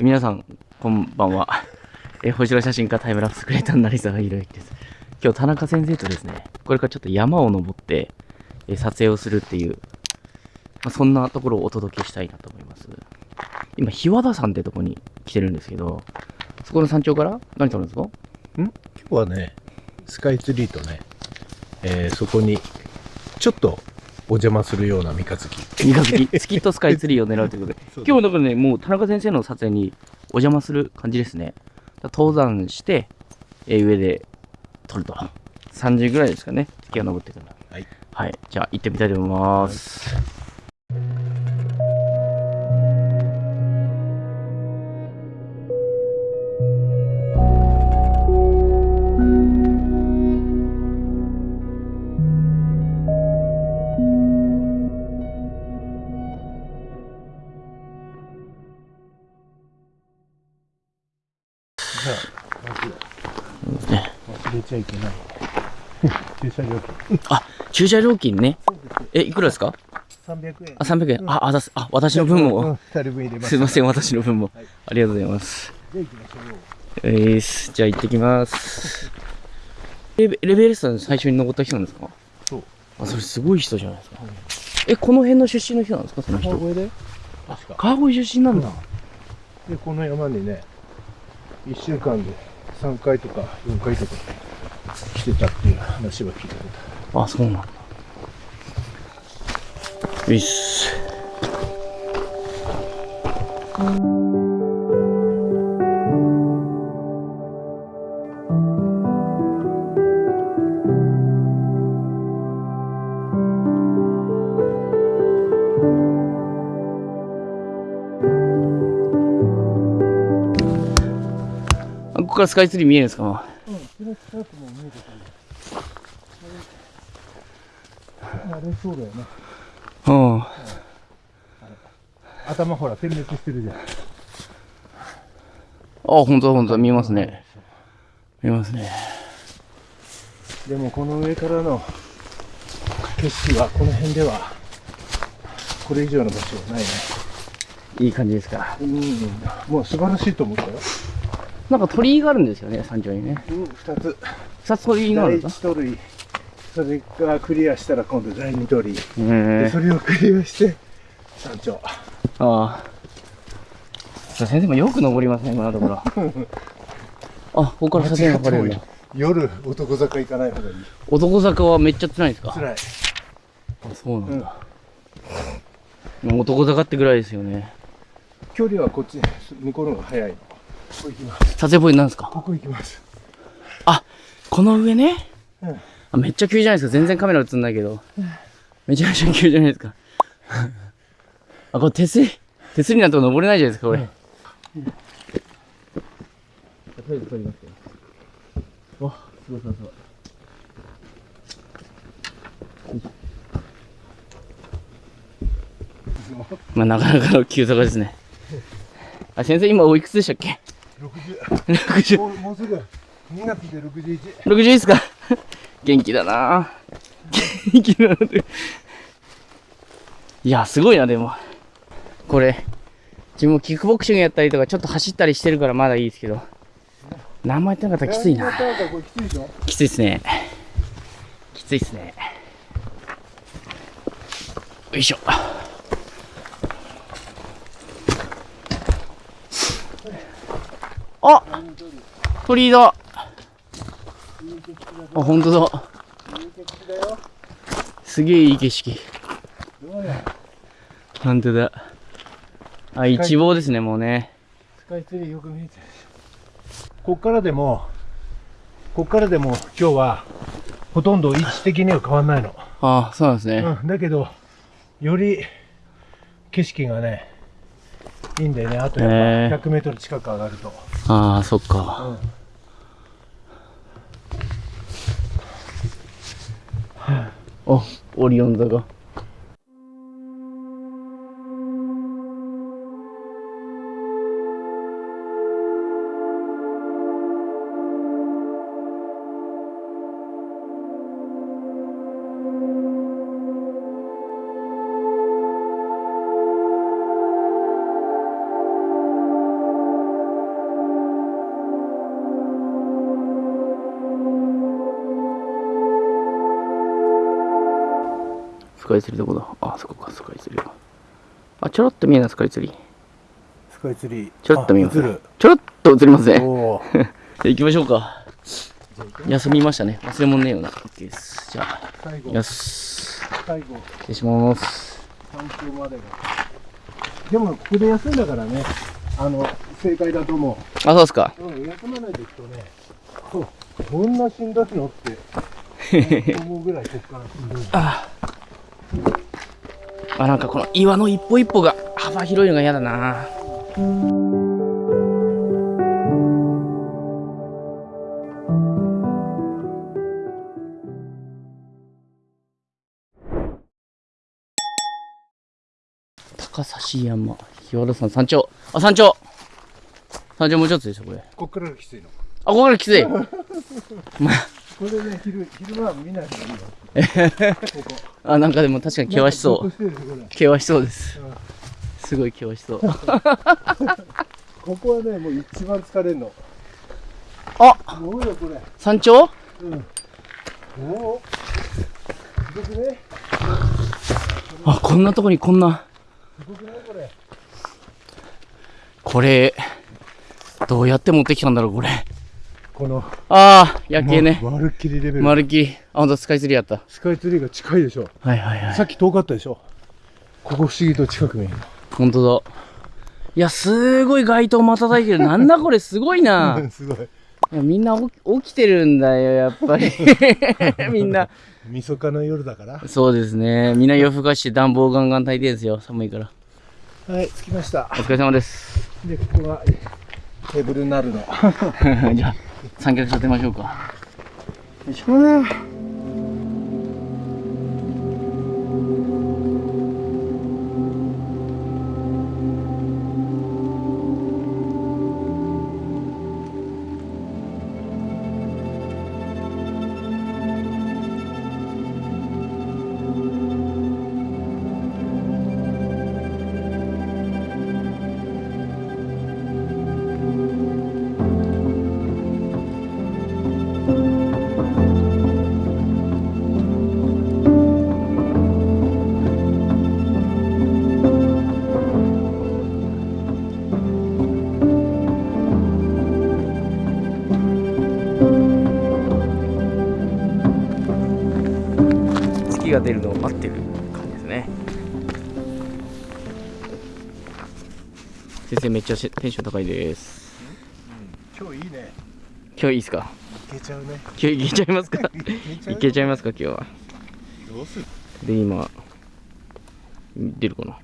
皆さん、こんばんは。え、星野写真家タイムラプスクレーターの成沢宏之です。今日、田中先生とですね、これからちょっと山を登って、え撮影をするっていう、まあ、そんなところをお届けしたいなと思います。今、日和田山ってとこに来てるんですけど、そこの山頂から何撮るんですか？今日はねスカイツリーとね、えーそこにちょっとお邪魔するような三日月三日月、月とスカイツリーを狙うということで、今日だからね、もう田中先生の撮影にお邪魔する感じですね。登山して、えー上で撮ると。3時ぐらいですかね、月が昇ってから。はい。はい。じゃあ行ってみたいと思います。じゃ忘れちゃいけない駐車料金あ、駐車料金ね。え、いくらですか？300円あ、300円。あ、あざすあ、私の分うんも。2人分入れますすいません、私の分もはい。ありがとうございます。じゃあ行きましょうえーす、じゃあ行ってきます。レベレベルスター最初に登った人なんですか？そうあ、それすごい人じゃないですか。え、この辺の出身の人なんですか？その人。川越で？確か川越出身なんだ。でこの山にね1週間で3回とか4回とか来てたっていう話は聞いたことあ、そうなんだ。よいっす。からスカイツリー見えるんですか？うん、それ近くも見えてくる。あれそうだよね。うん。頭ほら点滅してるじゃん。あ、本当だ本当だ見えますね。見えますね。でもこの上からの景色はこの辺ではこれ以上の場所はないね。いい感じですか？うん、もう素晴らしいと思ったよ。なんか鳥居があるんですよね、山頂にね。うん、二つ。二つ鳥居がある第んです一鳥居。それがクリアしたら今度第二鳥居。でそれをクリアして山頂。ああ。先生もよく登りますね、今のところ。あ、ここから写真が撮れるんだ。夜男坂行かない方がいい。男坂はめっちゃ辛いんですか？辛い。あ、そうなんだ。もう男坂ってぐらいですよね。距離はこっち、向こうの方が早い。撮影ポイントなんですか？ここ行きます。この上ね？うんあめっちゃ急じゃないですか。全然カメラ映んないけど。めちゃめちゃ急じゃないですか。あ、これ手すり、手すりなんと登れないじゃないですか、これ。とりあえず撮りますよ。わ、すごいすごいすごい。まあ、なかなかの急坂ですね。あ、先生、今おいくつでしたっけ？60 ?60。もうもうすぐ2月で61 60ですか？元気だな元気だなって。いや、すごいな、でも。これ、自分もキックボクシングやったりとか、ちょっと走ったりしてるからまだいいですけど、何もやってなかったらきついな。きついっすね。きついっすね。よいしょ。あ鳥居だ。あ、本当だ。すげえいい景色。本当だ。あ、一望ですね、もうね。スカイツリーよく見えてるこっからでもこっからでも今日はほとんど位置的には変わんないの、あそうなんですね。うん、だけどより景色がねいいんだよねあとやへーっぱ 100m 近く上がると、ああ、そっか。あ、オリオン座が。カイツリーどこだあそこかスカイツリーあちょろっと見えないスカイツリー。スカイツリー。ちょろっと見えます。あ映る。ちょろっと映りますね。じゃあ行きましょうか。休みましたね。忘れ物ねえよな。OK です。じゃあ最後。よし最後。失礼します。山頂までが。でもここで休んだからね。あの正解だと思あそうですか。う、うん、休まないでいくとね。ここんなしんどいのって。思うぐらいここからしんどいああなんかこの岩の一歩一歩が幅広いのが嫌だな。高崎山日和山山頂。あ山頂。山頂もうちょっとですよこれ。こっからがきついのあここからきつい これね昼昼間は見ない方がいいよ。こ こあなんかでも確かに険しそなんかずっとしてるよこれ。う険しそうです。うんすごい険しそう。ここはねもう一番疲れんの。あ！もうよこれ。山頂？うん。おおすごくね。あこんなとこにこんな。すごくねこれ。これどうやって持ってきたんだろうこれこのああ夜景ね。ままるっきりレベル、まるっきり。あほんとスカイツリーやった。スカイツリーが近いでしょ。はいはいはい。さっき遠かったでしょ。ここ不思議と近く見える。ほんとだ。いやすごい街灯瞬いてる。なんだこれすごいな。の すごい。いやみんな起き起きてるんだよやっぱり。みんな。みそかの夜だから。そうですね。みんな夜更かして暖房ガンガン炊いてるんですよ。寒いから。はい着きました。お疲れ様です。でここがテーブルになるの。じゃあ三脚立てましょうか。よいしょが出るのを待ってる感じですね先生めっちゃテンション高いです今日いいね今日いいですかいけちゃうね今日いけちゃいますかいけちゃいうけちゃいますか今日はどうするで今出るかな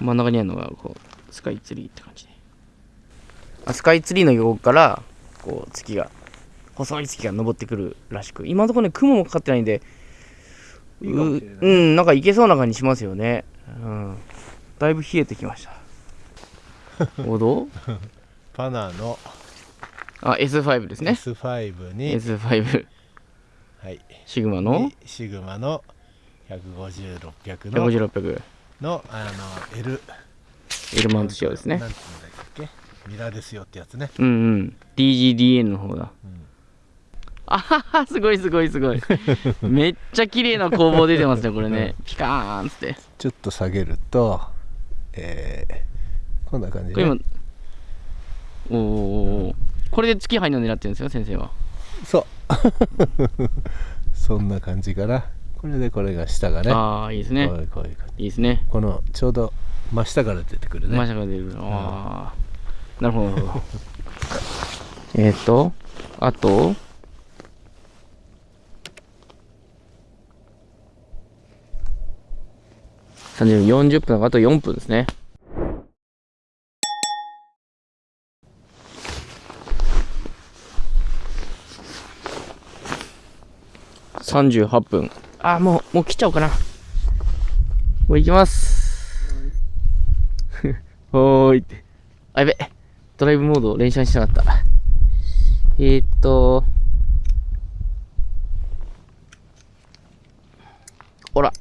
真ん。中にあるのがこうスカイツリーって感じであスカイツリーの横からこう月が細い月が昇ってくるらしく今のところね雲もかかってないん。でいいかもしれない。ううんなんかいけそうな感じしますよね。うん。だいぶ冷えてきました。おどうパナのあ S5 ですね。S5 に、S5 はい。シグマの？にシグマの150600の150600のあの L エルマウント仕様ですね。なんていうんだっけ？ミラーですよってやつね。うんうん。DGDN の方だ、んあははすごいすごいすごい。めっちゃ綺麗な工房出てますねこれね。ピカーンっつって。ちょっと下げるとえー、こんな感じで、おーおーおーこれで月入るの狙ってるんですよ先生は。そう。そんな感じかな。これでこれが下がね。ああいいですね。こういうこういう感じ。いいですね。このちょうど真下から出てくるね。マシャが出る。ああなるほどなるほど。えっとあと30 40分あと4分ですね38分あーもうもう切っちゃおうかなもう行きます おーいって。あ、やべ。ドライブモードを連射しなかった。えー、っと。ほら。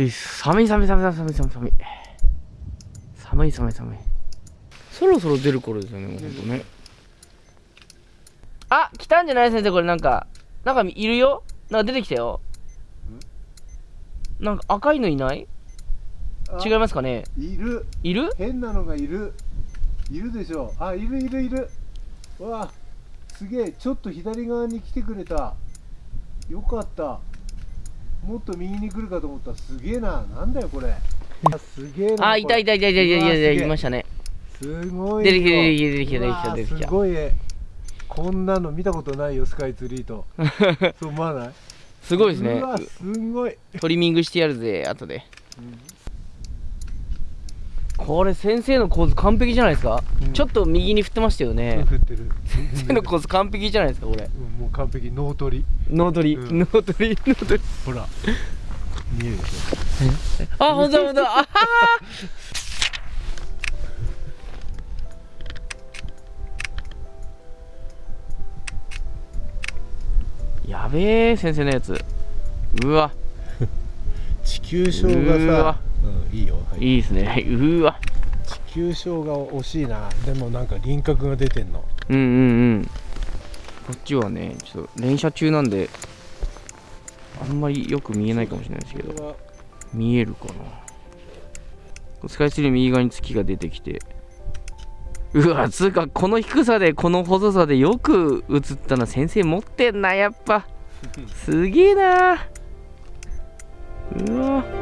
うい寒い寒い寒い寒い寒い寒い。寒い寒い寒い。そろそろ出る頃ですよね、ほんとね。あ来たんじゃない先生これ。なんかなんかいるよ？なんか出てきたよ。なんか赤いのいない？あ違いますかね？いる。いる？変なのがいる。いるでしょ。あいるいるいる。うわすげえ。ちょっと左側に来てくれた。よかったもっと右に来るかと思ったらすげえな。なんだよこれ。あすげえなあいたいたいたいたいたいたいましたね。すごい出てきた出てきた出てきた出てきたすごいこんなの見たことないよスカイツリーとそう思わないすごいですねすごいトリミングしてやるぜ後で、うんこれ先生の構図完璧じゃないですか、うん。ちょっと右に振ってましたよね、振ってる。先生の構図完璧じゃないですかこれ。うんもう完璧。脳取り。脳取り、うん。脳取り脳取り。ほら。見えるでしあ本当だ本当だ。あ やべえ先生のやつ。うわ。ょ地球症がさうんいいよ、はい。いいですね。うわ。地球症が惜しいな。でもなんか輪郭が出てんの。うんうんうん。こっちはねちょっと連射中なんであんまりよく見えないかもしれないですけど。見えるかな。スカイツリー右側に月が出てきて。うわつうかこの低さでこの細さでよく映ったな先生持ってんなやっぱ。すげえな。うわ